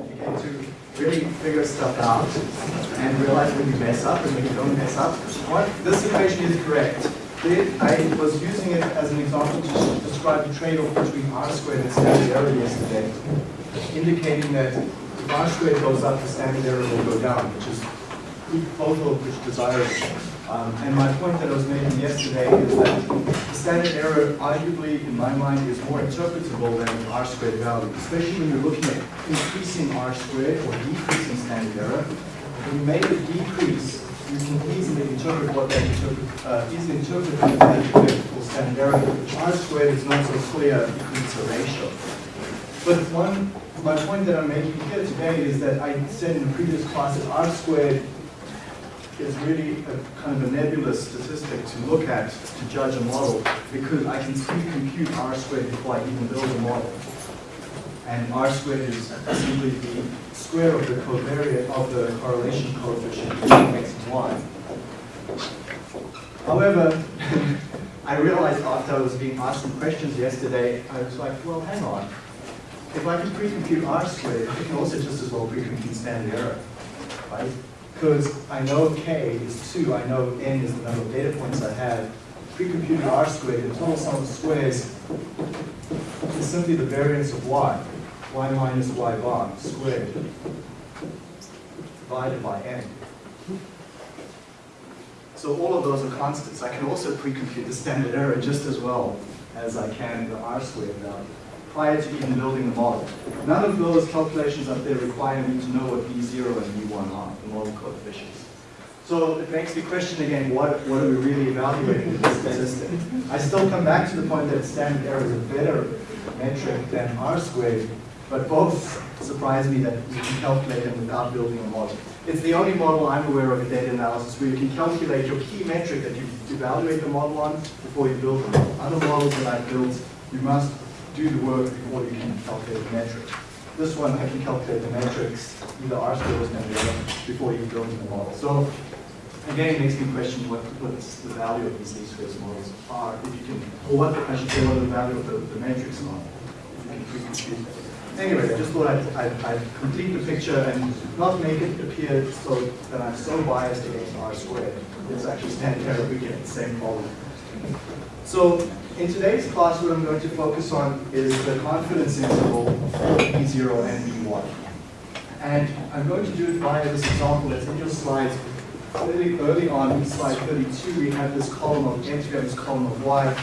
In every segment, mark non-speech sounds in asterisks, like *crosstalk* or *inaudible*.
okay, to really figure stuff out and realize when you mess up and when you don't mess up. What, this equation is correct. I was using it as an example to describe the trade-off between r squared and standard error yesterday, indicating that if r squared goes up, the standard error will go down, which is both of which desirable. Um, and my point that I was making yesterday is that the standard error, arguably, in my mind, is more interpretable than an r squared value, especially when you're looking at increasing r squared or decreasing standard error. When you make a decrease, you can easily interpret what that interpret, uh, easily standard error. R squared is not so clear it's a ratio. But one, my point that I'm making here today is that I said in the previous class that R squared is really a kind of a nebulous statistic to look at to judge a model because I can pre-compute R squared before I even build a model. And R squared is simply the square of the covariate of the correlation coefficient between x and y. However, *laughs* I realized after I was being asked some questions yesterday, I was like, well, hang on. If I can pre-compute R squared, I can also just as well pre-compute standard error, right? Because I know k is 2, I know n is the number of data points I have. Pre-computed r squared, the total sum of squares is simply the variance of y, y minus y bar squared, divided by n. So all of those are constants. I can also pre-compute the standard error just as well as I can the r squared value prior to even building the model. None of those calculations up there require me to know what B0 and B1 are, the model coefficients. So it makes me question again, what, what are we really evaluating with this statistic? I still come back to the point that standard error is a better metric than R squared, but both surprise me that you can calculate them without building a model. It's the only model I'm aware of in data analysis where you can calculate your key metric that you evaluate the model on before you build the model. Other models that I've built, you must do the work before you can calculate the metric. This one, I can calculate the metrics, either R squared or standard error, before you build the model. So again, it makes me question what what's the value of these least squares models are, if you can, or what I should say, what the value of the, the metrics are, if you can. Anyway, I just thought I'd, I'd, I'd, complete the picture and not make it appear so that I'm so biased against R squared. It's actually standard error, we get the same problem. So in today's class, what I'm going to focus on is the confidence interval for B0 and B1. And I'm going to do it via this example that's in your slides. Early, early on, in slide 32, we have this column of x, we have this column of y.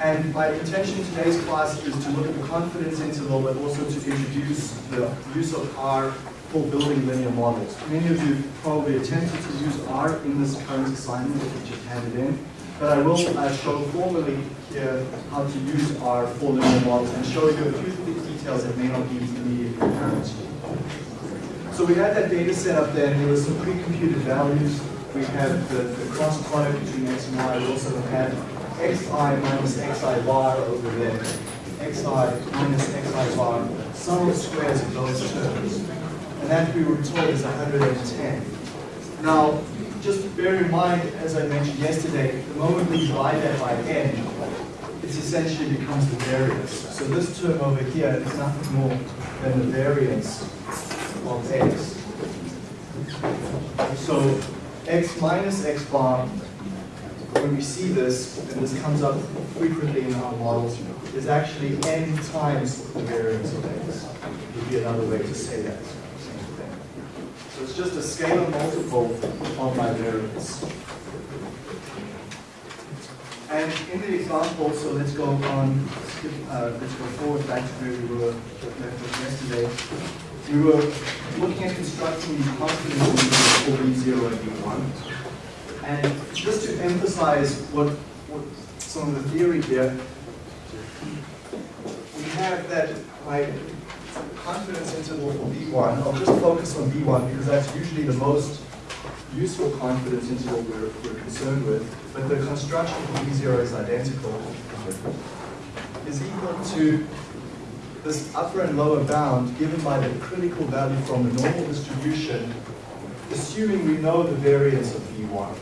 And my intention in today's class is to look at the confidence interval, but also to introduce the use of R for building linear models. Many of you probably attempted to use R in this current assignment that we just handed in. But I will uh, show formally here how to use R for linear models and show you a few details that may not be immediately apparent. So we had that data set up there, and there were some pre-computed values. We have the, the cross product between x and y. We also had xi minus xi bar over there, xi minus xi bar, sum of squares of those terms. And that we were told is 110. Now, just bear in mind, as I mentioned yesterday, the moment we divide that by n, it essentially becomes the variance. So this term over here is nothing more than the variance of x. So x minus x bar, when we see this, and this comes up frequently in our models, is actually n times the variance of x. Would be another way to say that. Just a scalar multiple of my variance. And in the example, so let's go on, skip, uh, let's go forward back to where we were yesterday. We were looking at constructing the confidence for B0 and B1. And just to emphasize what, what some of the theory here, we have that my confidence interval for B1, I'll just focus on B1 because that's usually the most useful confidence interval we're, we're concerned with, but the construction for B0 is identical, is equal to this upper and lower bound given by the critical value from the normal distribution, assuming we know the variance of B1.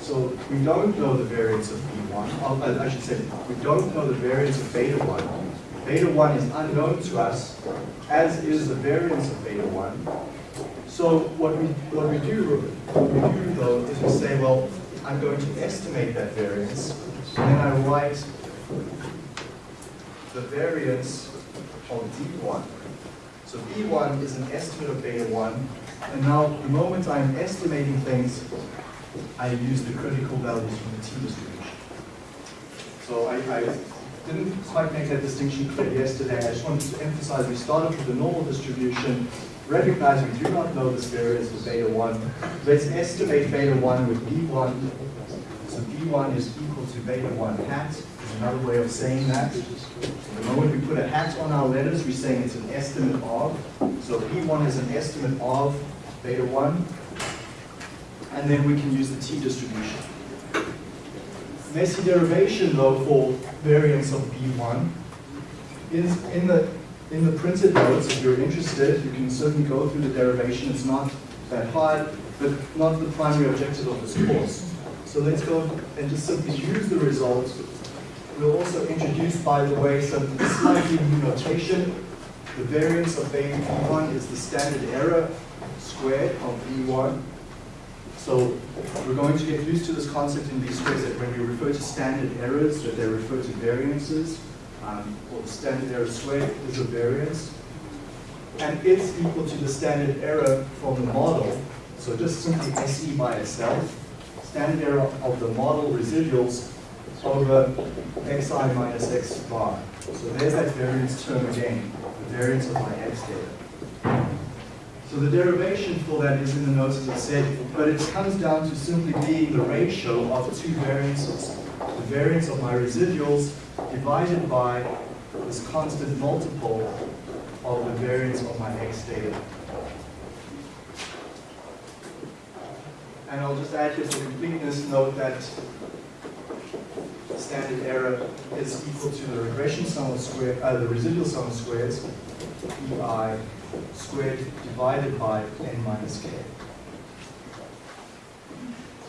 So we don't know the variance of B1, I should say, we don't know the variance of beta 1, Beta 1 is unknown to us, as is the variance of beta 1. So what we, what we do, what we do though, is we say, well, I'm going to estimate that variance, and then I write the variance of B1. So B1 is an estimate of beta 1, and now the moment I'm estimating things, I use the critical values from the t distribution. So I, I didn't quite make that distinction clear yesterday. I just wanted to emphasize we started with the normal distribution, recognize we do not know this variance for beta 1. Let's estimate beta 1 with B1. So B1 is equal to beta 1 hat, is another way of saying that. The moment we put a hat on our letters, we're saying it's an estimate of. So B1 is an estimate of beta 1. And then we can use the t distribution. Messy derivation, though, for variance of B1 is in the in the printed notes, if you're interested, you can certainly go through the derivation. It's not that hard, but not the primary objective of this course. So let's go and just simply use the results. We'll also introduce, by the way, some slightly new notation. The variance of beta B1 is the standard error squared of B1. So we're going to get used to this concept in B-squares that when we refer to standard errors, that they refer to variances, um, or the standard error squared is a variance. And it's equal to the standard error from the model. So just simply SE by itself, standard error of the model residuals over xi minus x bar. So there's that variance term again, the variance of my x data. So the derivation for that is in the notes as I said, but it comes down to simply being the ratio of two variances. The variance of my residuals divided by this constant multiple of the variance of my x data. And I'll just add here for completeness, note that the standard error is equal to the regression sum of square, uh, the residual sum of squares, EI squared divided by n minus k.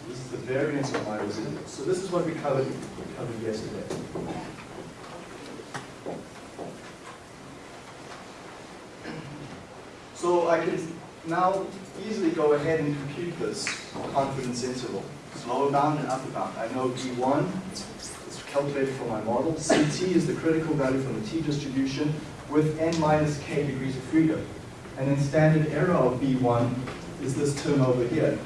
This is the variance of my residuals. So this is what we covered, covered yesterday. So I can now easily go ahead and compute this confidence interval. Lower bound and upper bound. I know B1 is calculated for my model. CT is the critical value from the t distribution with n minus k degrees of freedom. And then standard error of B1 is this term over here.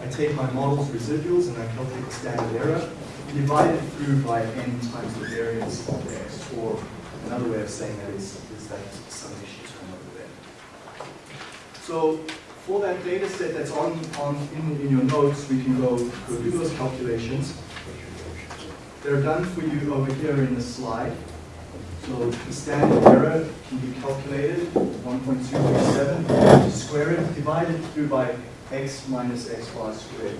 I take my model's residuals and I calculate the standard error, divide it through by n times the variance of x, or another way of saying that is, is that summation term over there. So for that data set that's on, on in, in your notes, we can go, go do those calculations. They're done for you over here in the slide. So the standard error can be calculated, 1.237, square it, divided through by x minus x bar squared.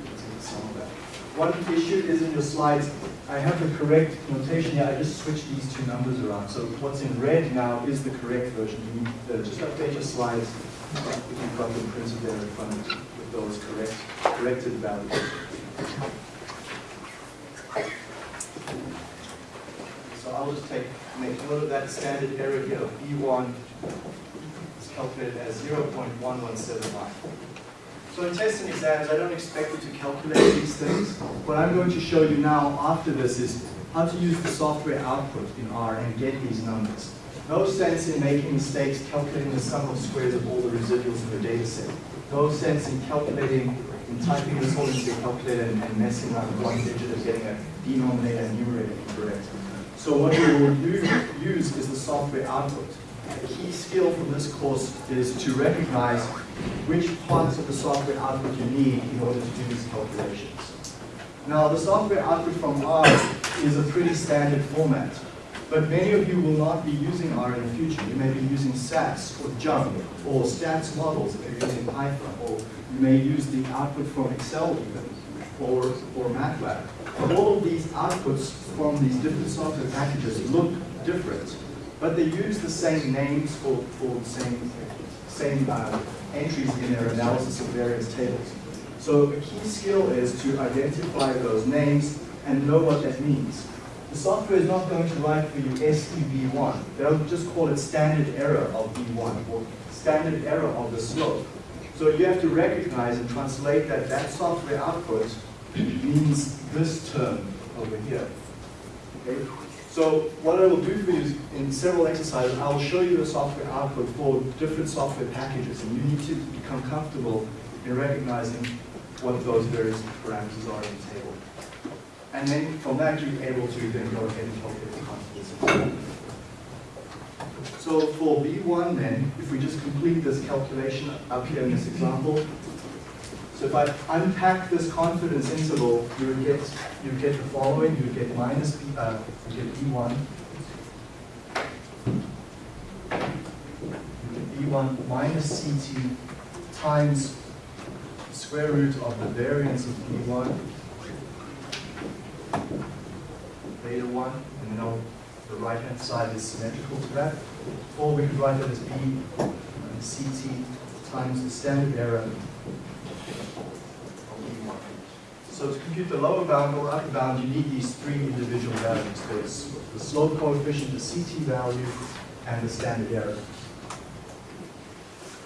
One issue is in your slides, I have the correct notation here, I just switched these two numbers around. So what's in red now is the correct version. You need to just update your slides if you've got them printed there in front of you with those correct, corrected values. I'll just take, make note of that standard error here of B1 is calculated as 0.1179. So in tests and exams, I don't expect you to calculate these things. What I'm going to show you now after this is how to use the software output in R and get these numbers. No sense in making mistakes calculating the sum of squares of all the residuals in your data set. No sense in calculating, in typing this all into your calculator and, and messing up one digit and getting a denominator and numerator incorrect. So what we will use is the software output. A key skill from this course is to recognize which parts of the software output you need in order to do these calculations. Now, the software output from R is a pretty standard format, but many of you will not be using R in the future. You may be using SAS or JMP or stats models if you're using Python, or you may use the output from Excel even, or, or MATLAB. All of these outputs from these different software packages look different, but they use the same names for, for the same, same uh, entries in their analysis of various tables. So a key skill is to identify those names and know what that means. the software is not going to write for you SEB1. They'll just call it standard error of B1 or standard error of the slope. So you have to recognize and translate that that software output means this term over here. Okay? So what I will do for you is in several exercises, I will show you the software output for different software packages, and you need to become comfortable in recognizing what those various parameters are in the table. And then from that, you're able to then go ahead and calculate the confidence. So for B1 then, if we just complete this calculation up here in this example, so if I unpack this confidence interval, you would get you would get the following. You would get minus B, uh, you get B1. You get B1 minus CT times square root of the variance of B1 beta 1, and then on the right hand side is symmetrical to that. Or we could write it as B CT times the standard error of B1. so to compute the lower bound or upper bound, you need these three individual values. There's the slope coefficient, the CT value, and the standard error.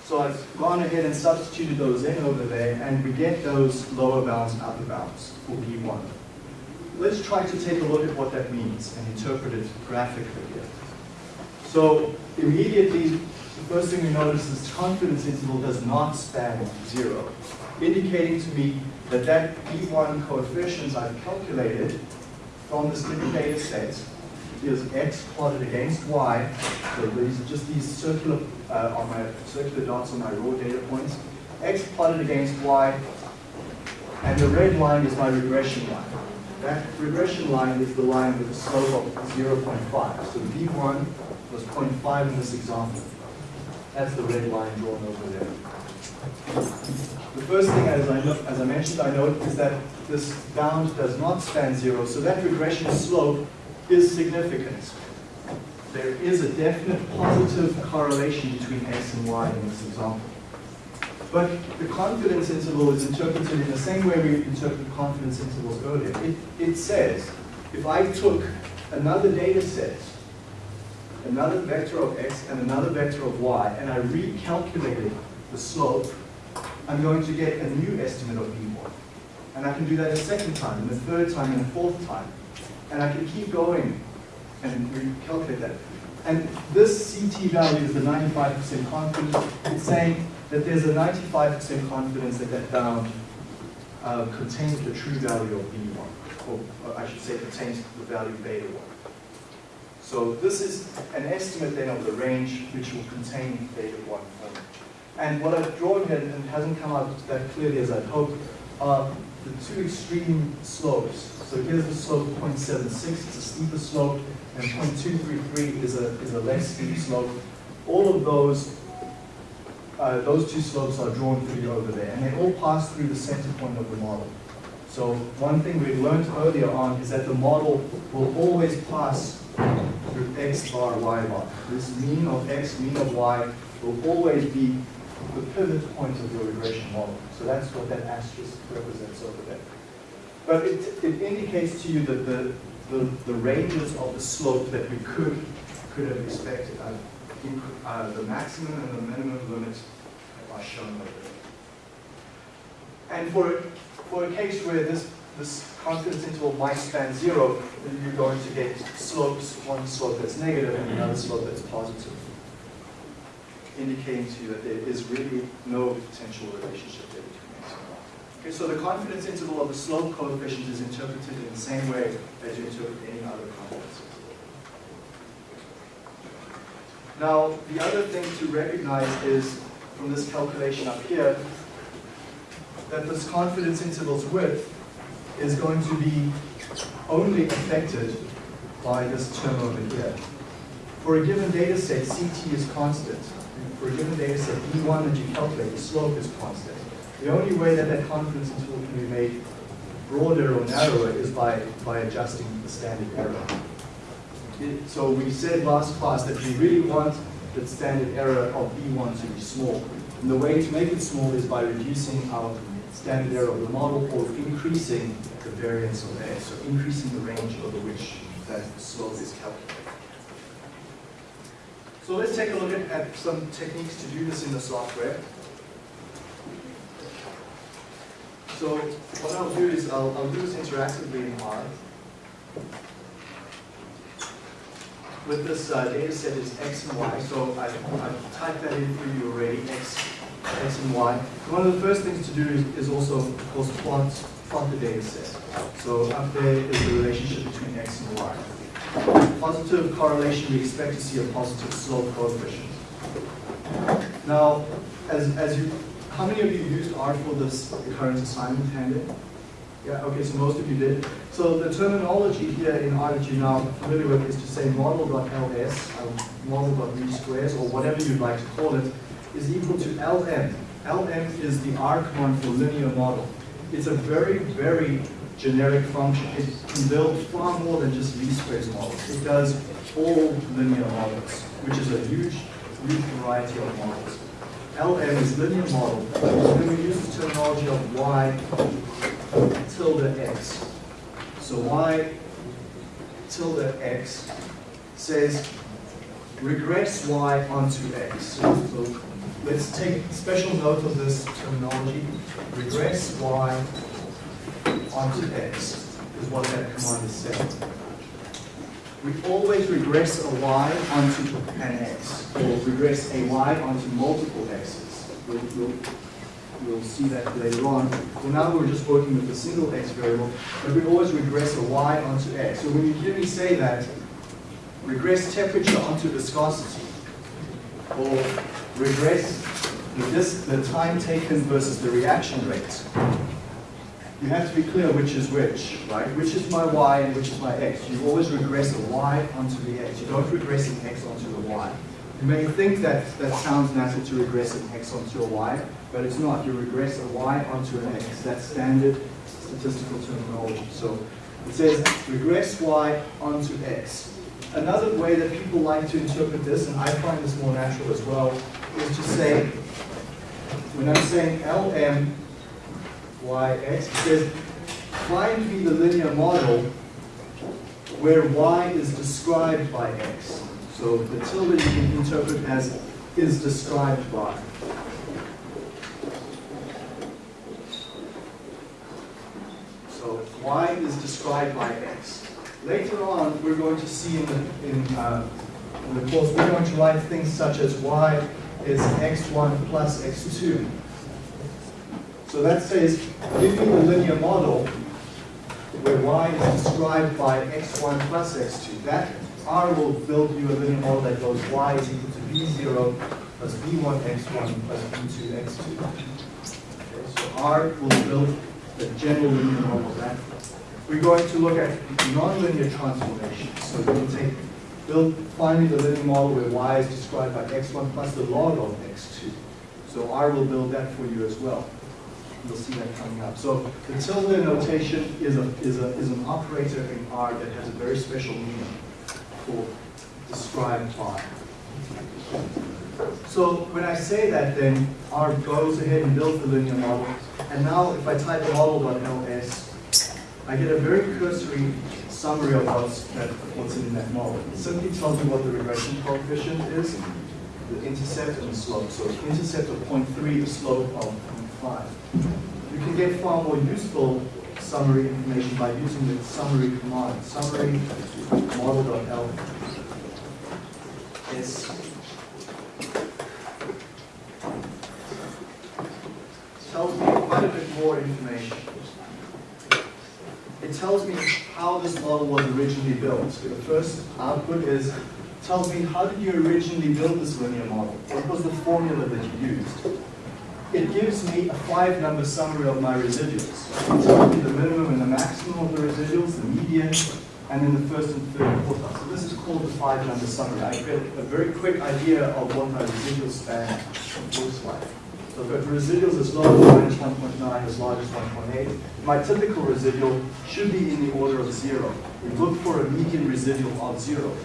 So I've gone ahead and substituted those in over there, and we get those lower bounds and upper bounds for B1. Let's try to take a look at what that means and interpret it graphically here. So immediately, the first thing we notice is confidence interval does not span zero, indicating to me that that B1 coefficient I've calculated from this data set is x plotted against y. So these are just these circular uh, on my circular dots on my raw data points. X plotted against y, and the red line is my regression line. That regression line is the line with a slope of 0.5. So B1 was 0.5 in this example. That's the red line drawn over there. The first thing, as I, as I mentioned, I note is that this bound does not span zero, so that regression slope is significant. There is a definite positive correlation between x and y in this example. But the confidence interval is interpreted in the same way we interpreted confidence intervals earlier. It, it says, if I took another data set, another vector of x and another vector of y, and I recalculated the slope I'm going to get a new estimate of b1. And I can do that a second time, and a third time, and a fourth time. And I can keep going and recalculate that. And this CT value is the 95% confidence. It's saying that there's a 95% confidence that that bound uh, contains the true value of B1, or, or I should say contains the value beta 1. So this is an estimate then of the range which will contain beta 1 and what I've drawn here, and hasn't come out that clearly as I'd hoped, are the two extreme slopes. So here's the slope 0.76, it's a steeper slope, and 0.233 is a, is a less steep slope. All of those, uh, those two slopes are drawn you over there, and they all pass through the center point of the model. So one thing we learned earlier on is that the model will always pass through x bar, y bar. This mean of x, mean of y will always be the pivot point of your regression model. So that's what that asterisk represents over there. But it, it indicates to you that the, the, the ranges of the slope that we could, could have expected, uh, uh, the maximum and the minimum limits are shown there. And for, for a case where this, this confidence interval might span zero, then you're going to get slopes, one slope that's negative and another slope that's positive indicating to you that there is really no potential relationship there between x and y. Okay, so the confidence interval of the slope coefficient is interpreted in the same way as you interpret any other confidence interval. Now, the other thing to recognize is, from this calculation up here, that this confidence interval's width is going to be only affected by this term over here. For a given data set, CT is constant for a given data set, B1 that you calculate, the slope is constant. The only way that that confidence interval can be made broader or narrower is by, by adjusting the standard error. So we said last class that we really want the standard error of B1 to be small. And the way to make it small is by reducing our standard error of the model or increasing the variance of A, so increasing the range over which that slope is calculated. So let's take a look at, at some techniques to do this in the software. So what I'll do is I'll, I'll do this interactively in R. With this uh, data set is X and Y, so I've, I've typed that in for you already, X, X and Y. One of the first things to do is, is also, of course, plot, plot the data set. So up there is the relationship between X and Y. Positive correlation, we expect to see a positive slope coefficient. Now, as, as you, how many of you used R for this current assignment handed? Yeah, okay, so most of you did. So the terminology here in you're now familiar with is to say model.ls, uh, model.v squares, or whatever you'd like to call it, is equal to lm. lm is the R command for linear model. It's a very, very generic function. It can build far more than just least squares models. It does all linear models, which is a huge, huge variety of models. LM is linear model. Then we use the terminology of y tilde x. So y tilde x says regress y onto x. So let's take special note of this terminology. Regress y onto x is what that command is saying. We always regress a y onto an x, or regress a y onto multiple x's. We'll, we'll, we'll see that later on. For now, we're just working with a single x variable, but we always regress a y onto x. So when you hear me say that, regress temperature onto viscosity, or regress the, the time taken versus the reaction rate, you have to be clear which is which, right? Which is my y and which is my x. You always regress a y onto the x. You don't regress an x onto the y. You may think that that sounds natural to regress an x onto a y, but it's not. You regress a y onto an x. That's standard statistical terminology. So it says regress y onto x. Another way that people like to interpret this, and I find this more natural as well, is to say, when I'm saying Lm yx. Says, find me the linear model where y is described by x. So the tilde you can interpret as is described by. So y is described by x. Later on, we're going to see in the, in, uh, in the course, we're going to write things such as y is x1 plus x2. So that says, give me the linear model where y is described by x1 plus x2. That R will build you a linear model that goes y is equal to b0 plus b1 x1 plus b2 x2. Okay, so R will build the general linear model that. We're going to look at nonlinear transformations. So we can take, build, me the linear model where y is described by x1 plus the log of x2. So R will build that for you as well. You'll see that coming up. So the tilde notation is, a, is, a, is an operator in R that has a very special meaning for described by. So when I say that, then R goes ahead and builds the linear model. And now if I type model.ls, I get a very cursory summary of what's, that, what's in that model. It simply tells me what the regression coefficient is, the intercept and the slope. So the intercept of 0.3, the slope of 0.5. You can get far more useful summary information by using the summary command, summary model.l. It's tells me quite a bit more information. It tells me how this model was originally built. So the first output is tells me how did you originally build this linear model? What was the formula that you used? It gives me a five number summary of my residuals. Me the minimum and the maximum of the residuals, the median, and then the first and third quartile. So this is called the five number summary. I get a very quick idea of what my residual span looks like. So if residuals as low as minus 1.9, as large as 1.8, my typical residual should be in the order of zero. We look for a median residual of zero.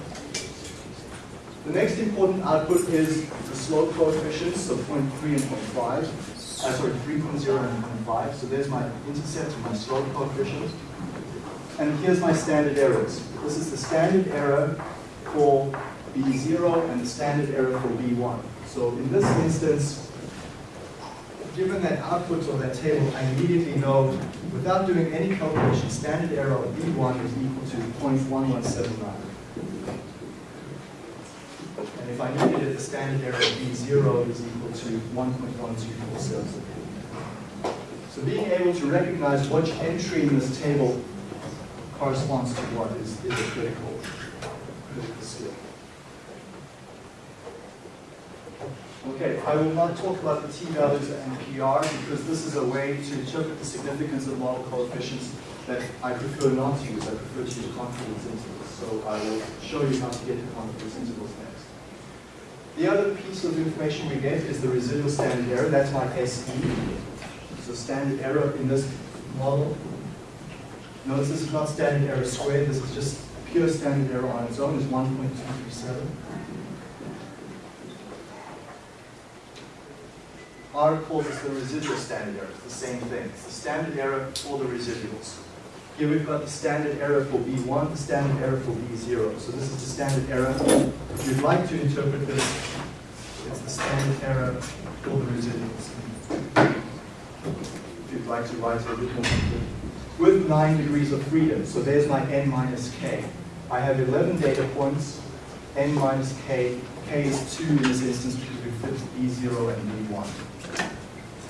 The next important output is the slope coefficients, so 0.3 and 0.5. Uh, sorry, 3.0 and 0.5. So there's my intercept and my slope coefficient. and here's my standard errors. This is the standard error for B0 and the standard error for B1. So in this instance, given that output of that table, I immediately know, without doing any calculation, standard error of B1 is equal to 0.1179. If I needed it, the standard error of B0 is equal to 1.1247. So being able to recognize which entry in this table corresponds to what is, is a critical, critical skill. Okay, I will not talk about the t-values and PR because this is a way to interpret the significance of model coefficients that I prefer not to use. I prefer to use confidence intervals. So I will show you how to get to confidence intervals next. The other piece of information we get is the residual standard error. That's my SE. So standard error in this model. Notice this is not standard error squared. This is just pure standard error on its own is 1.237. R calls this the residual standard error. It's the same thing. It's the standard error for the residuals. Here we've got the standard error for B1, the standard error for B0. So this is the standard error. If you'd like to interpret this, it's the standard error for the residuals. If you'd like to write it a bit more with nine degrees of freedom. So there's my n minus k. I have 11 data points, n minus k. k is 2 in this instance because we fit B0 and B1.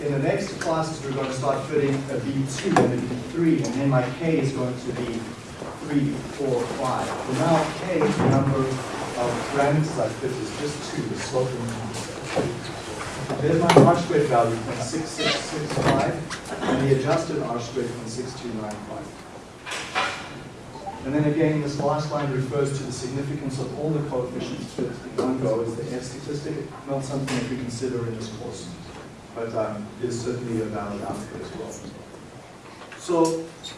In the next classes, we're going to start fitting a B2 and a B3, and then my K is going to be 3, 4, 5. For now, K, the number of parameters like this is just 2, the slope There's my R squared value from 6665, and the adjusted R squared from 6295. And then again, this last line refers to the significance of all the coefficients fit in one go as the F statistic, not something that we consider in this course but um, certainly a valid output as well. So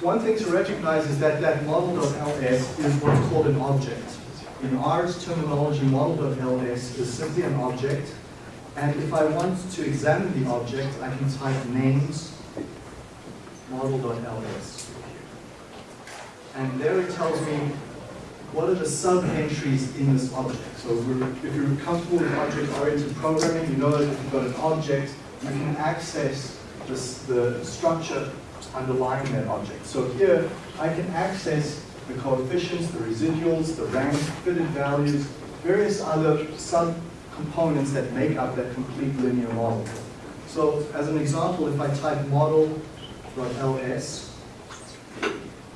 one thing to recognize is that that model.ls is what's called an object. In R's terminology, model.ls is simply an object, and if I want to examine the object, I can type names model.ls. And there it tells me what are the sub-entries in this object. So if you're comfortable with object-oriented programming, you know that if you've got an object, you can access the structure underlying that object. So here, I can access the coefficients, the residuals, the rank, fitted values, various other sub-components that make up that complete linear model. So as an example, if I type model.ls,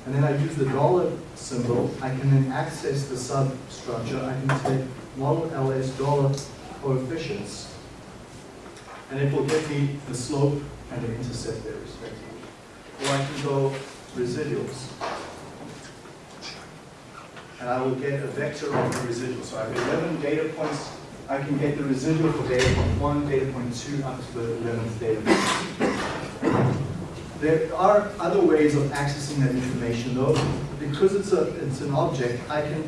and then I use the dollar symbol, I can then access the substructure. I can take model ls dollar coefficients, and it will give me the slope and the intercept there respectively. Or I can go residuals. And I will get a vector of the residual. So I have 11 data points. I can get the residual for data point 1, data point 2, up to the 11th data point. There are other ways of accessing that information though. Because it's, a, it's an object, I can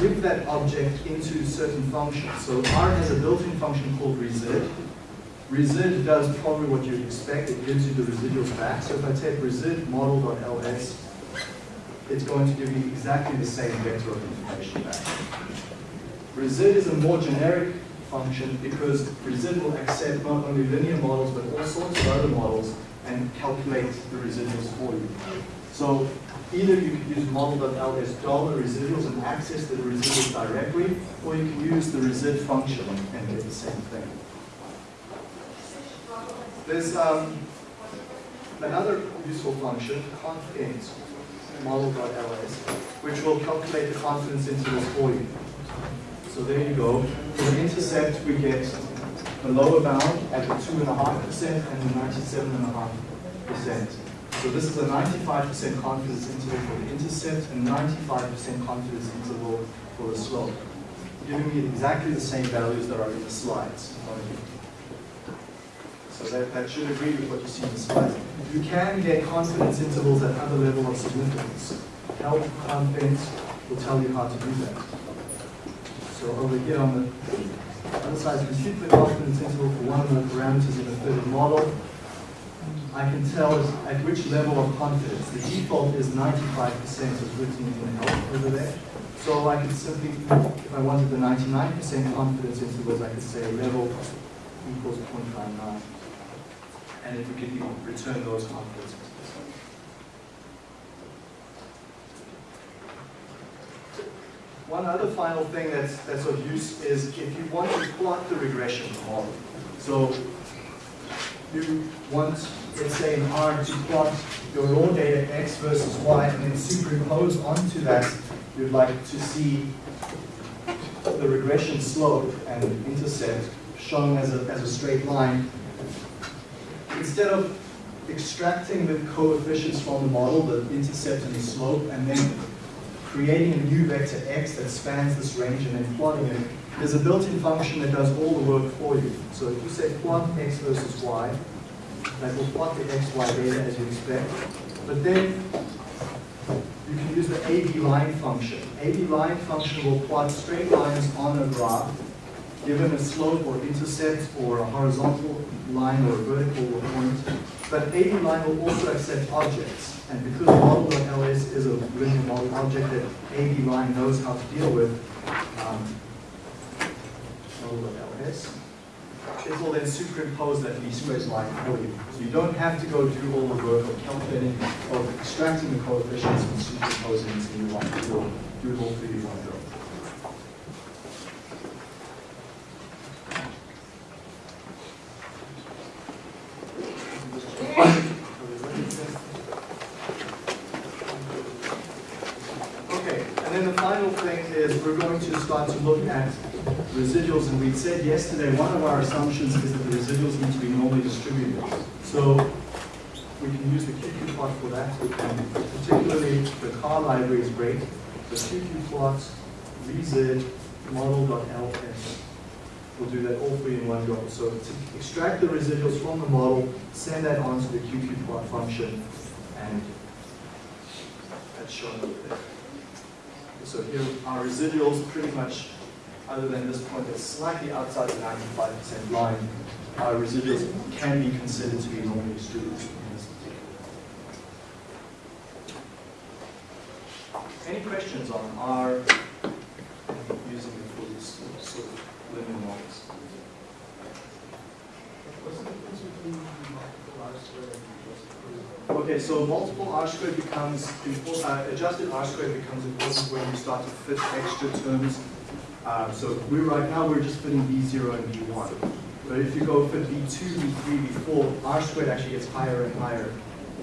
give that object into certain functions. So R has a built-in function called resid, Resid does probably what you'd expect. It gives you the residuals back. So if I take resid model.ls, it's going to give you exactly the same vector of information back. Resid is a more generic function because resid will accept not only linear models but all sorts of other models and calculate the residuals for you. So either you can use model.ls dollar residuals and access the residuals directly, or you can use the resid function and get the same thing. There's um, another useful function, confint model.ls, which will calculate the confidence intervals for you. So there you go. For the intercept, we get the lower bound at the 2.5% and the 97.5%. So this is a 95% confidence interval for the intercept and 95% confidence interval for the slope, giving me exactly the same values that are in the slides. So that, that should agree with what you see in the. You can get confidence intervals at other level of significance. Help confidence will tell you how to do that. So over here on the other side, compute the confidence interval for one of the parameters in a fitted model. I can tell at which level of confidence. The default is 95% is written in help over there. So I could simply, if I wanted the 99% confidence intervals, I could say level equals 0.59. And would give you return those intervals. One other final thing that's, that's of use is if you want to plot the regression model. So you want, let's say in R, to plot your raw data x versus y and then superimpose onto that, you'd like to see the regression slope and intercept shown as a, as a straight line. Instead of extracting the coefficients from the model, the intercept and the slope, and then creating a new vector x that spans this range and then plotting it, there's a built-in function that does all the work for you. So if you say plot x versus y, that will plot the x, y data as you expect. But then you can use the abline function. abline function will plot straight lines on a graph given a slope or intercept or a horizontal line or a vertical point. But abline will also accept objects. And because model.ls is a linear model object that abline knows how to deal with, um, model.ls, it will then superimpose that least squares line for you. So you don't have to go do all the work of calculating, of extracting the coefficients and superimposing into new line. It will do it all for you one go. Okay, and then the final thing is we're going to start to look at residuals, and we said yesterday one of our assumptions is that the residuals need to be normally distributed. So we can use the QQ plot for that, and particularly the car library is great. The QQ plot, vz, model.ls will do that all for you in one go. So to extract the residuals from the model, send that on to the QQ plot function, and that's shown over there. So here our residuals pretty much, other than this point that's slightly outside the 95% line, our residuals can be considered to be normally distributed in this particular. Any questions on R using for these sort of linear models? Okay, so multiple R squared becomes, uh, adjusted R squared becomes important when you start to fit extra terms. Uh, so we right now we're just fitting B0 and B1. But if you go fit B2, B3, B4, R squared actually gets higher and higher.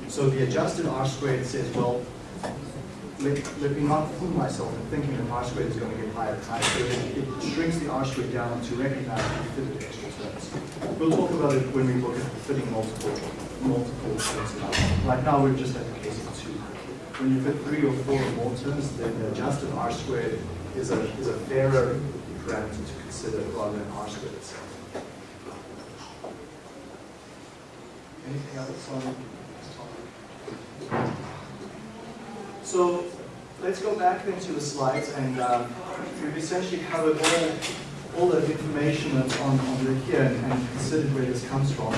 So the adjusted R squared says, well, let, let me not fool myself in thinking that R squared is going to get higher and higher. So it, it shrinks the R squared down to recognize that you fitted extra terms. We'll talk about it when we look at fitting multiple multiple. Right now we're just at the case of two. When you fit three or four or more terms, then the adjusted R squared is a, is a fairer parameter to consider rather than R squared itself. Anything else on this topic? So let's go back then to the slides and um, we've essentially covered all, all the information that's on, on the here and, and considered where this comes from.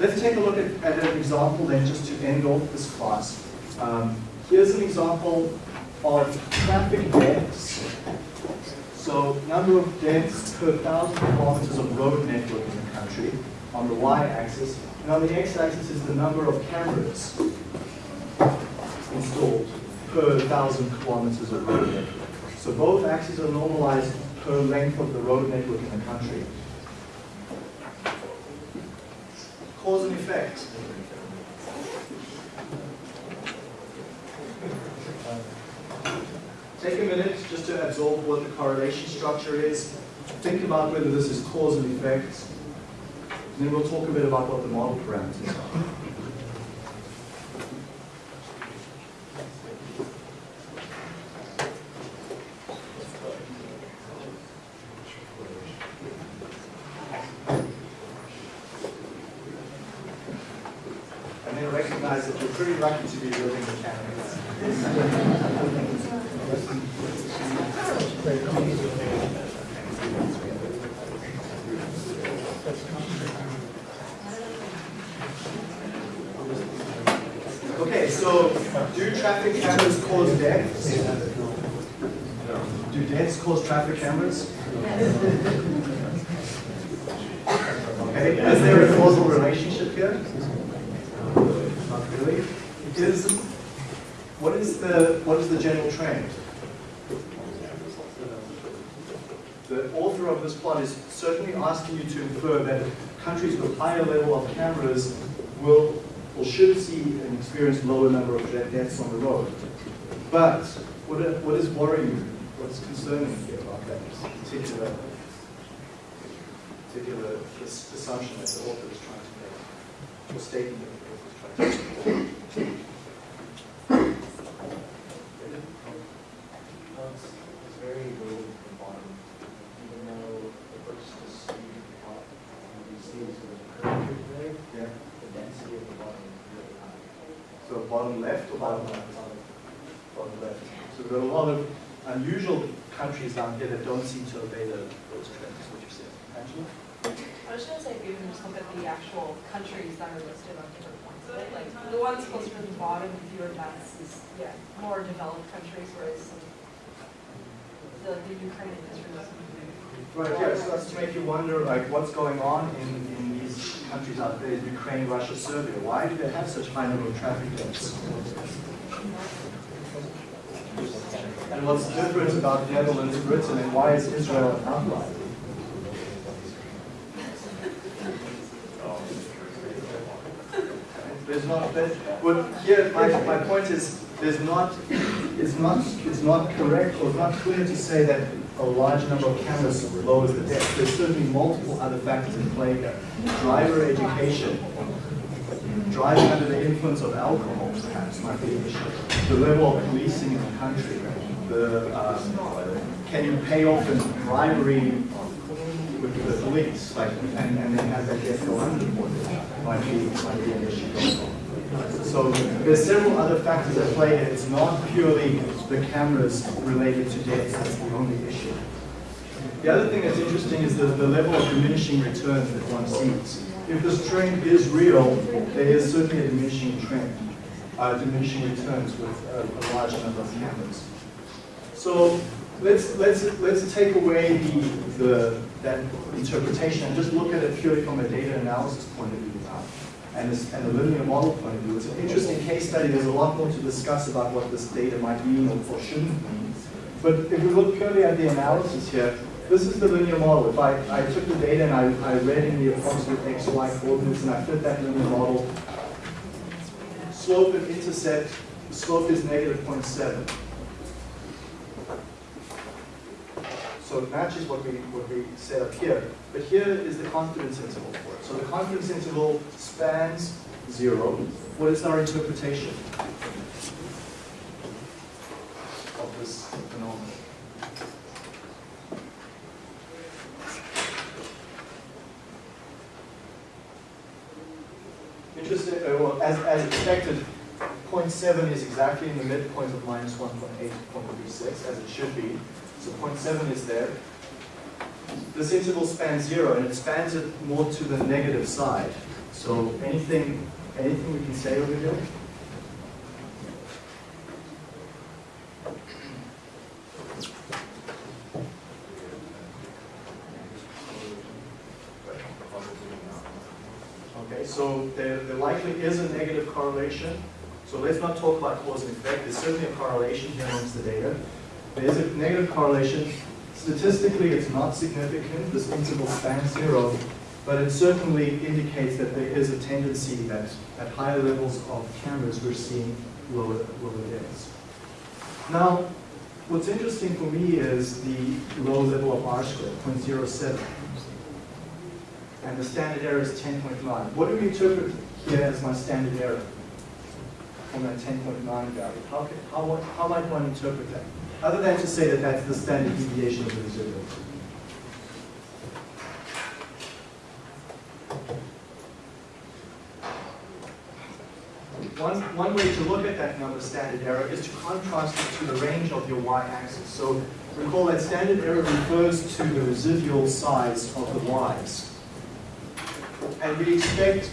Let's take a look at, at an example then just to end off this class. Um, here's an example of traffic deaths. So number of deaths per thousand kilometers of road network in the country on the y-axis. And on the x-axis is the number of cameras installed per thousand kilometers of road network. So both axes are normalized per length of the road network in the country. Cause and effect. Take a minute just to absorb what the correlation structure is. Think about whether this is cause and effect. And then we'll talk a bit about what the model parameters are. And then recognize that you're pretty lucky to be living in Canada. Okay, so do traffic cameras cause deaths? Do deaths cause traffic cameras? Okay, is there a causal relationship here? Not really. Is what is the what is the general trend? The author of this plot is certainly asking you to infer that countries with higher level of cameras will or should see and experience lower number of deaths on the road. But what, what is worrying you? What's concerning you about that particular particular assumption that the author is trying to make, or statement that the author is trying to make? It's very low at the bottom, even though it looks to see the top, and you see sort of curvature there, Yeah. the density at the bottom is really high. So bottom left or bottom right? Bottom left. So there are a lot of unusual countries down here that don't seem to obey the, those trends, is what you're saying. Angela? I was gonna say, if you can just look at the actual countries that are listed on different points, of it, like, the ones closer to the bottom, fewer deaths, is, yeah, more developed countries, whereas the, the Ukraine Israel. Right, yeah, so that's to make you wonder, like, what's going on in, in these countries out there, Ukraine, Russia, Serbia? Why do they have such high number of traffic deaths? And what's different about the Netherlands, Britain, and why is Israel an outlier? There's not, there's, well, here, my, my point is, there's not, it's not, it's not correct or it's not clear to say that a large number of cameras lowers the death. There's certainly multiple other factors in play here. Driver education, driving under the influence of alcohol perhaps might be an issue. The level of policing in the country, the, um, can you pay off in bribery with the police, like, and, and then have that death go unreported, might be, might be an issue. So there's several other factors at play here. It's not purely the cameras related to deaths, that's the only issue. The other thing that's interesting is the, the level of diminishing returns that one sees. If this trend is real, there is certainly a diminishing trend, uh, diminishing returns with a, a large number of cameras. So let's let's let's take away the, the that interpretation and just look at it purely from a data analysis point of view now, and, this, and a linear model point of view. It's an interesting case study. There's a lot more to discuss about what this data might mean or, or shouldn't mean. But if we look purely at the analysis here, this is the linear model. If I, I took the data and I, I read in the approximate x, y coordinates and I fit that linear model, slope and intercept, the slope is negative 0.7. So it matches what we, what we set up here. But here is the confidence interval for it. So the confidence interval spans zero. What is our interpretation of this phenomenon? Interesting, uh, well, as, as expected, 0.7 is exactly in the midpoint of minus 1.8, 0.36, as it should be. So 0.7 is there. This interval spans zero, and it spans it more to the negative side. So anything, anything we can say over here? Okay, so there, there likely is a negative correlation. So let's not talk about cause and effect. There's certainly a correlation here amongst the data. There is a negative correlation. Statistically, it's not significant. This interval spans zero, but it certainly indicates that there is a tendency that at higher levels of cameras, we're seeing lower, lower deaths. Now, what's interesting for me is the low level of R squared, 0.07 and the standard error is 10.9. What do we interpret here as my standard error from that 10.9 value? How, how, how might one interpret that? Other than to say that that's the standard deviation of the residual. One, one way to look at that number, standard error, is to contrast it to the range of your y-axis. So recall that standard error refers to the residual size of the y's. And we expect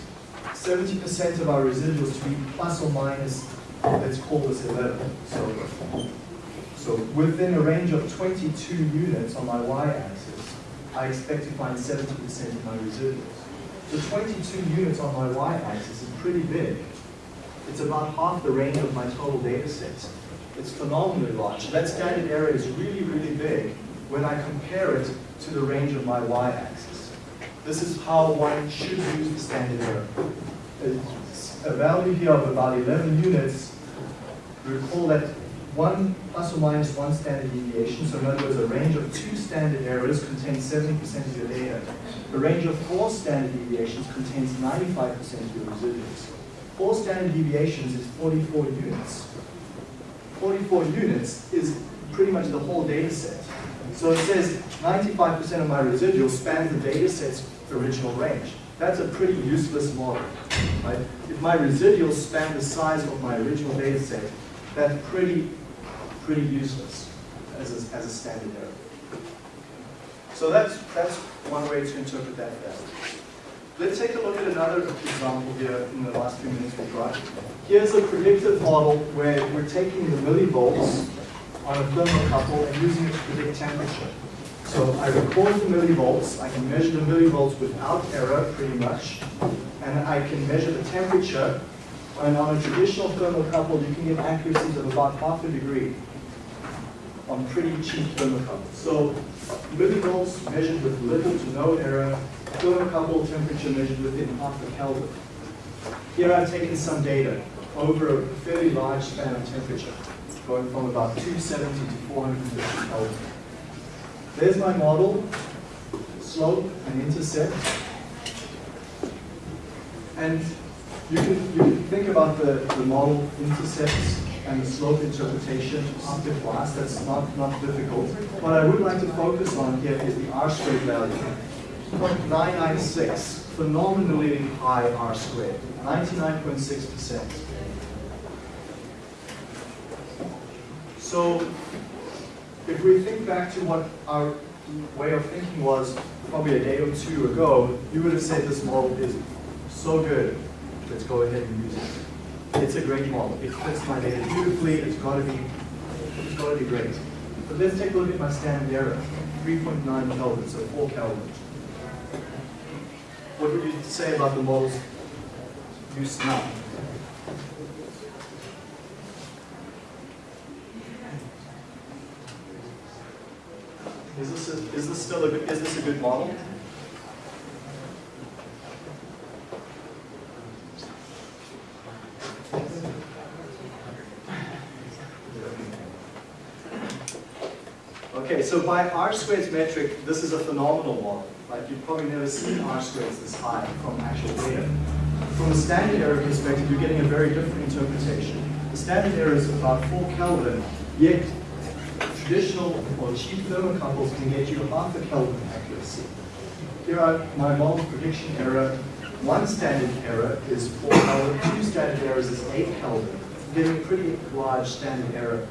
seventy percent of our residuals to be plus or minus, let's call this eleven. So, so within a range of twenty-two units on my y-axis, I expect to find seventy percent of my residuals. So twenty-two units on my y-axis is pretty big. It's about half the range of my total data set. It's phenomenally large. That standard error is really, really big when I compare it to the range of my y-axis. This is how one should use the standard error. It's A value here of about 11 units, recall that one plus or minus one standard deviation, so in other words, a range of two standard errors contains 70% of your data. A range of four standard deviations contains 95% of your residuals. Four standard deviations is 44 units. 44 units is pretty much the whole data set. So it says 95% of my residuals span the data set's original range. That's a pretty useless model, right? If my residuals span the size of my original data set, that's pretty, pretty useless as a, as a standard error. So that's, that's one way to interpret that value. Let's take a look at another example here in the last few minutes we've got. Here's a predictive model where we're taking the millivolts on a thermocouple and using it to predict temperature. So I record the millivolts, I can measure the millivolts without error pretty much, and I can measure the temperature. And on a traditional thermocouple, you can get accuracies of about half a degree on pretty cheap thermocouples. So millivolts measured with little to no error, thermocouple temperature measured within half a Kelvin. Here I've taken some data over a fairly large span of temperature, going from about 270 to 450 Kelvin. There's my model, slope and intercept. And you can, you can think about the, the model intercepts and the slope interpretation after class. That's not, not difficult. What I would like to focus on here is the R squared value. 0.996, phenomenally high R squared, 99.6%. So if we think back to what our way of thinking was probably a day or two ago, you would have said this model is so good, let's go ahead and use it. It's a great model. It fits my data beautifully. It's got to be, it's got to be great. But let's take a look at my standard error, 3.9 Kelvin, so 4 Kelvin. What would you say about the model's use now? Is this, a, is this still a good, is this a good model? Okay, so by R squared metric, this is a phenomenal model. Like you've probably never seen R squareds this high from actual data. From a standard error perspective, you're getting a very different interpretation. The standard error is about 4 Kelvin, yet traditional or cheap thermocouples can get you half a Kelvin accuracy. Here are my model prediction error. One standard error is 4 Kelvin, two standard errors is 8 Kelvin. Getting a pretty large standard error.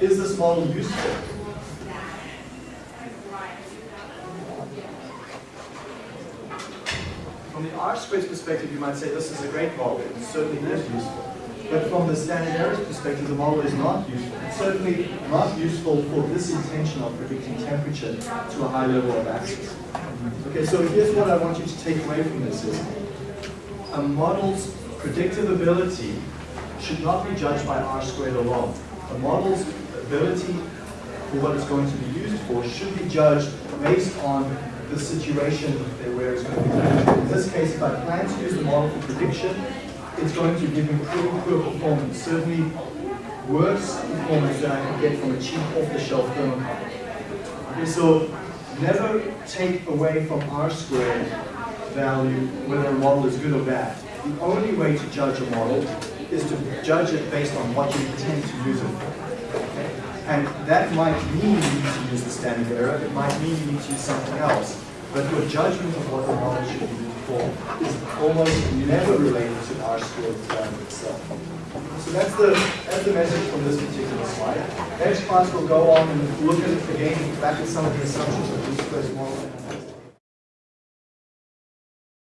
Is this model useful? From the R squared perspective, you might say this is a great model. It certainly is useful. But from the standard errors perspective, the model is not useful. It's certainly not useful for this intention of predicting temperature to a high level of access. Okay, so here's what I want you to take away from this is a model's predictive ability should not be judged by R squared alone. A model's ability for what it's going to be used for should be judged based on the situation where it's going to be. In this case, if I plan to use the model for prediction, it's going to give me pretty poor performance, certainly worse performance than I can get from a cheap off-the-shelf thermocouple. Okay, so never take away from R squared value whether a model is good or bad. The only way to judge a model is to judge it based on what you intend to use it for. And that might mean you need to use the standard error, it might mean you need to use something else. But your judgment of what the model should be for is almost never related to R squared value itself. So that's the, that's the message from this particular slide. Next class we'll go on and look at, again, back at some of the assumptions of this first model.